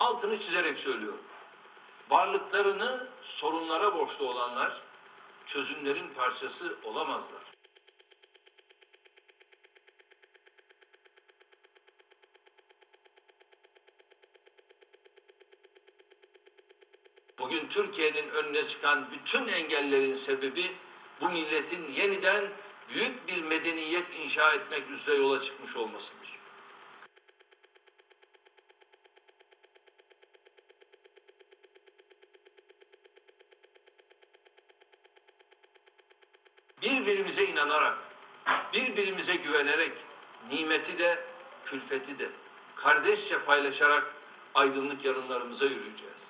altını çizerek söylüyorum. Varlıklarını sorunlara borçlu olanlar çözümlerin parçası olamazlar. Bugün Türkiye'nin önüne çıkan bütün engellerin sebebi bu milletin yeniden büyük bir medeniyet inşa etmek üzere yola çıkmış olmasıdır. Birbirimize inanarak, birbirimize güvenerek, nimeti de, külfeti de, kardeşçe paylaşarak aydınlık yarınlarımıza yürüyeceğiz.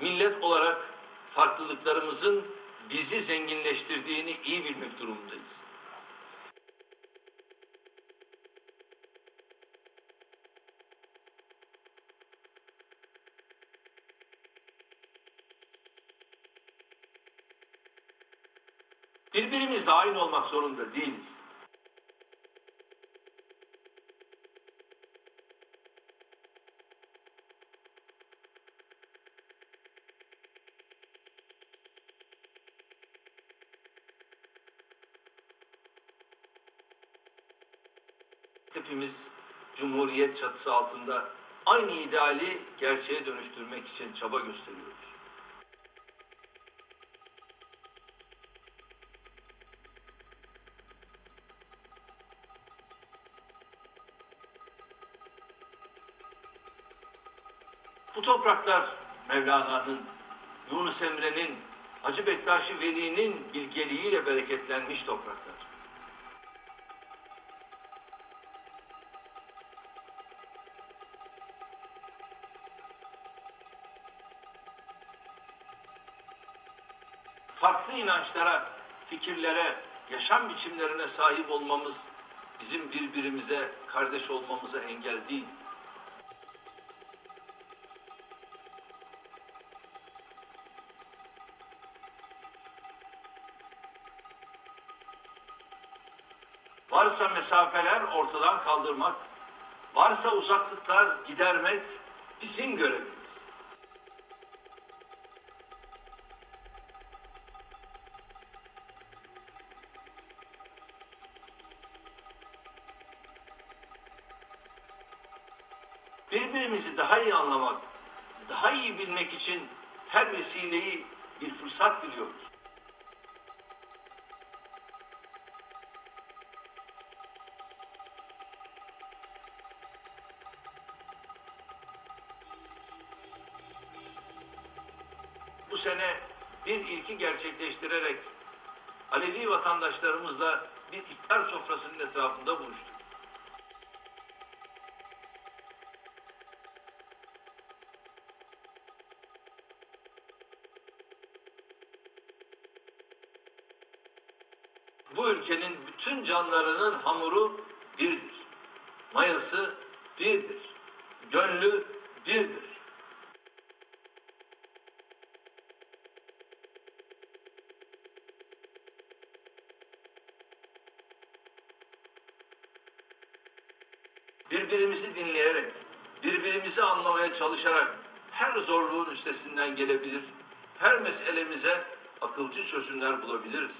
millet olarak farklılıklarımızın bizi zenginleştirdiğini iyi bilmek durumundayız. Birbirimizle aynı olmak zorunda değiliz. hepimiz Cumhuriyet çatısı altında aynı ideali gerçeğe dönüştürmek için çaba gösteriyoruz. Topraklar Mevlana'nın, Yunus Emre'nin, Hacı Bektaş Veli'nin bilgeliğiyle bereketlenmiş topraklar. farklı inançlara, fikirlere, yaşam biçimlerine sahip olmamız bizim birbirimize kardeş olmamıza engel değil. Varsa mesafeler ortadan kaldırmak, varsa uzaklıklar gidermek bizim görevimiz. birbirimizi daha iyi anlamak, daha iyi bilmek için her vesileyi bir fırsat gerçekleştirerek Alevi vatandaşlarımızla bir iftar sofrasının etrafında buluştuk. bu ülkenin bütün canlarının hamuru birdir. Mayası Birbirimizi dinleyerek, birbirimizi anlamaya çalışarak her zorluğun üstesinden gelebilir, her meselemize akılcı çözümler bulabiliriz.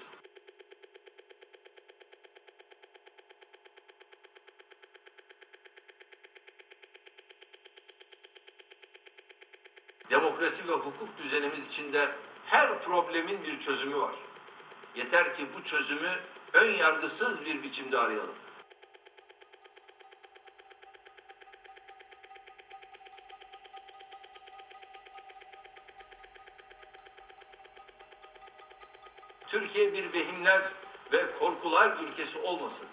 demokrasi ve hukuk düzenimiz içinde her problemin bir çözümü var. Yeter ki bu çözümü ön yargısız bir biçimde arayalım. Türkiye bir vehimler ve korkular ülkesi olmasın.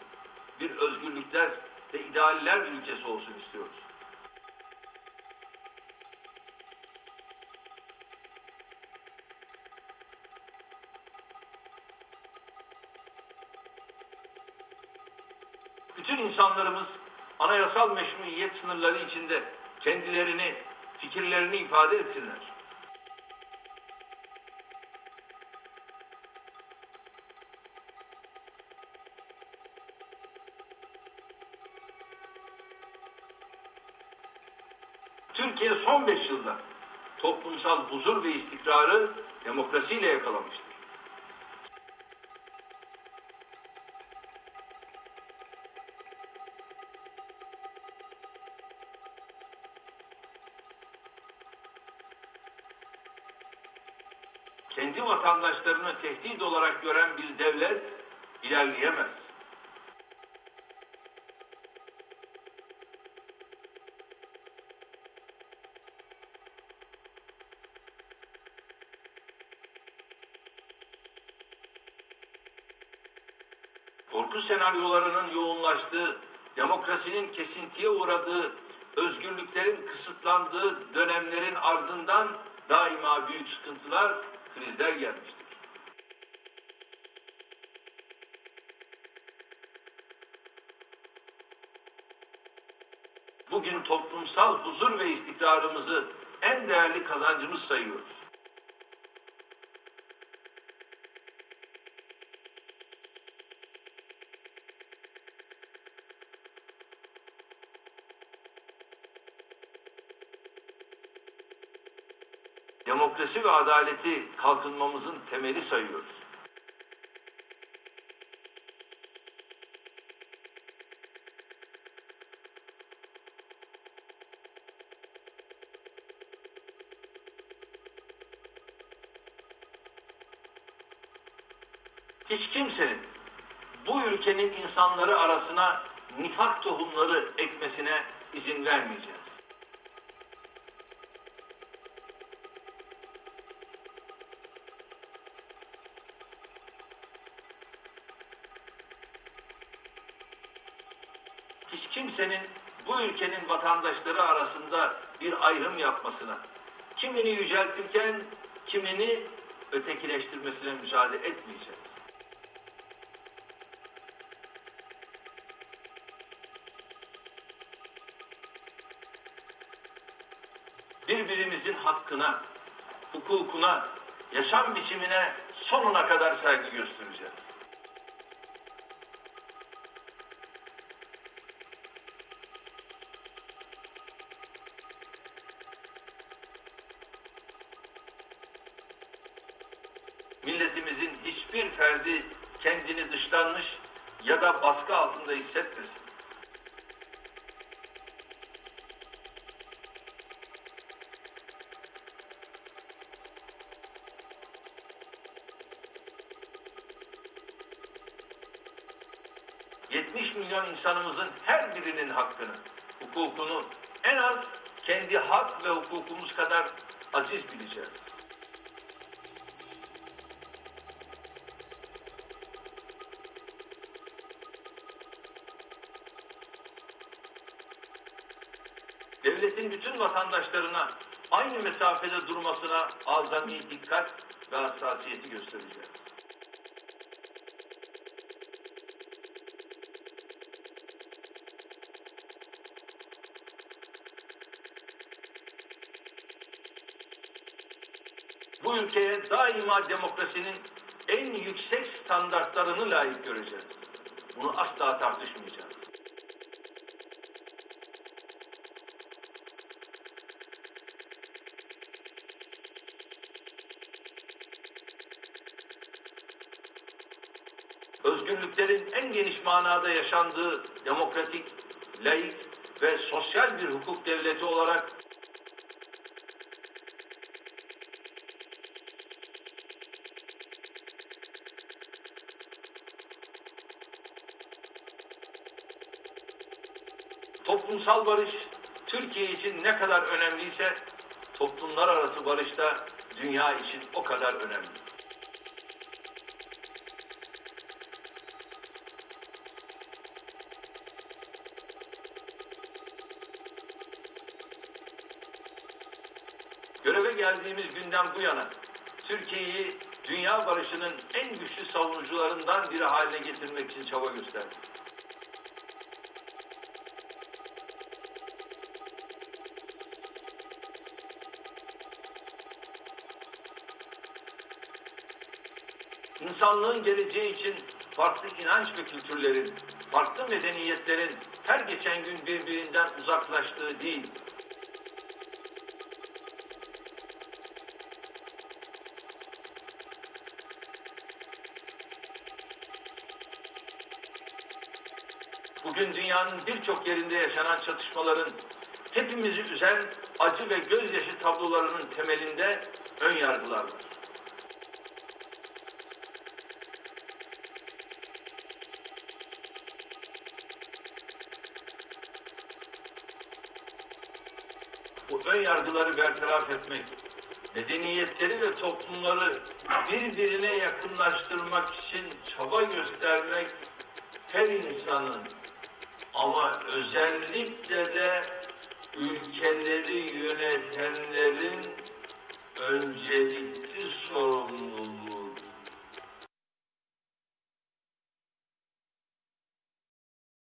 Bir özgürlükler ve idealler ülkesi olsun istiyoruz. bütün insanlarımız anayasal meşruiyet sınırları içinde kendilerini, fikirlerini ifade etsinler. Türkiye son beş yılda toplumsal huzur ve istikrarı demokrasiyle yakalamıştır. kendi vatandaşlarını tehdit olarak gören bir devlet ilerleyemez. Korku senaryolarının yoğunlaştığı, demokrasinin kesintiye uğradığı, özgürlüklerin kısıtlandığı dönemlerin ardından daima büyük sıkıntılar, krizler gelmiştir. Bugün toplumsal huzur ve istikrarımızı en değerli kazancımız sayıyoruz. Demokrasi ve adaleti kalkınmamızın temeli sayıyoruz. Hiç kimsenin bu ülkenin insanları arasına nifak tohumları ekmesine izin vermeyeceğiz. hiç kimsenin bu ülkenin vatandaşları arasında bir ayrım yapmasına, kimini yüceltirken kimini ötekileştirmesine müsaade etmeyeceğiz. Birbirimizin hakkına, hukukuna, yaşam biçimine sonuna kadar saygı göstereceğiz. Milletimizin hiçbir ferdi kendini dışlanmış ya da baskı altında hissetmesin. ...70 milyon insanımızın her birinin hakkını, hukukunu en az kendi hak ve hukukumuz kadar aziz bileceğiz. Devletin bütün vatandaşlarına aynı mesafede durmasına azami dikkat ve hassasiyeti göstereceğiz. Bu ülkeye daima demokrasinin en yüksek standartlarını layık göreceğiz. Bunu asla tartışmayacağız. Özgürlüklerin en geniş manada yaşandığı demokratik, laik ve sosyal bir hukuk devleti olarak toplumsal barış Türkiye için ne kadar önemliyse toplumlar arası barış da dünya için o kadar önemli. Göreve geldiğimiz günden bu yana Türkiye'yi dünya barışının en güçlü savunucularından biri haline getirmek için çaba gösterdik. İnsanlığın geleceği için farklı inanç ve kültürlerin, farklı medeniyetlerin her geçen gün birbirinden uzaklaştığı değil, Bugün dünyanın birçok yerinde yaşanan çatışmaların hepimizi üzen acı ve gözyaşı tablolarının temelinde ön yargılar var. Bu ön yargıları bertaraf etmek, medeniyetleri ve toplumları birbirine yakınlaştırmak için çaba göstermek her insanın ama özellikle de ülkeleri yönetenlerin öncelikli sorumluluğu.